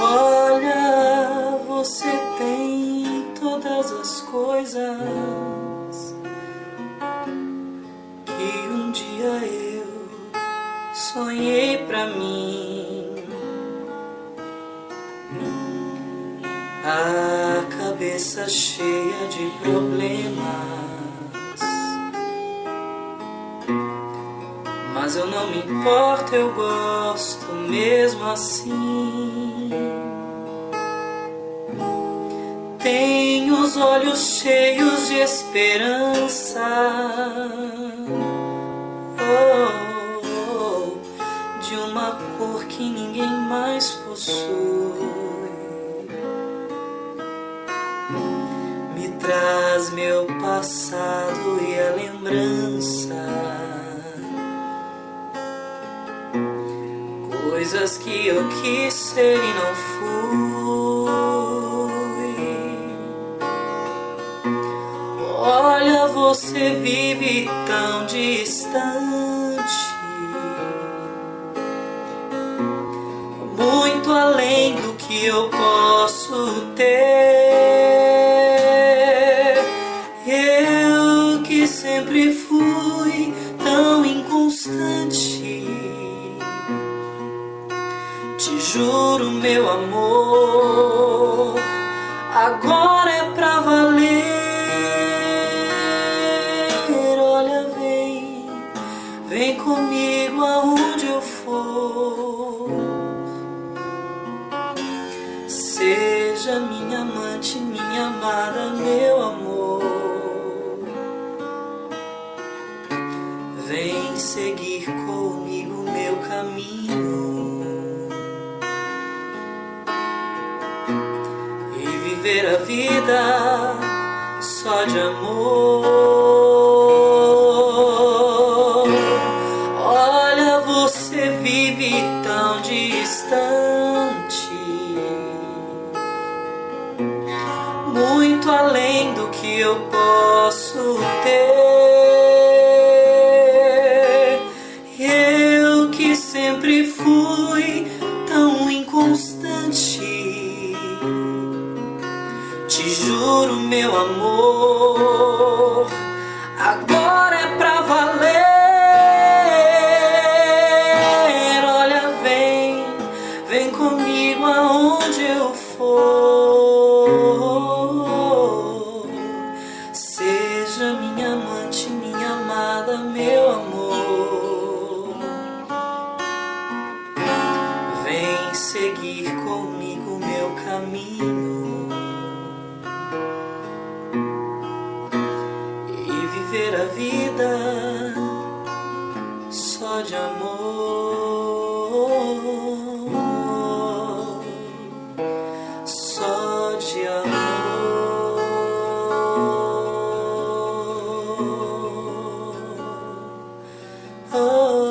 Olha, você tem todas as coisas que um dia eu sonhei pra mim. A cabeça cheia de problemas. Mas eu não me importo, eu gosto mesmo assim. Tenho os olhos cheios de esperança. Oh, de uma cor que ninguém mais possui. Me traz meu passado e a lembrança. Coisas que eu quis ser e não fui. Olha, você vive tão distante, muito além do que eu posso ter. Juro, meu amor, agora é pra valer. Olha, vem, vem comigo aonde eu for. Seja minha amante, minha amada, meu amor. Vem seguir comigo meu caminho. Viver a vida só de amor. Olha, você vive tão distante, muito além do que eu posso ter. Eu que sempre fui tão inconstante. Juro, meu amor, agora é pra valer. Olha, vem, vem comigo aonde eu for. Seja minha amante, minha amada, meu amor. Vem seguir comigo meu caminho. viver a vida só de amor, só de amor. Oh.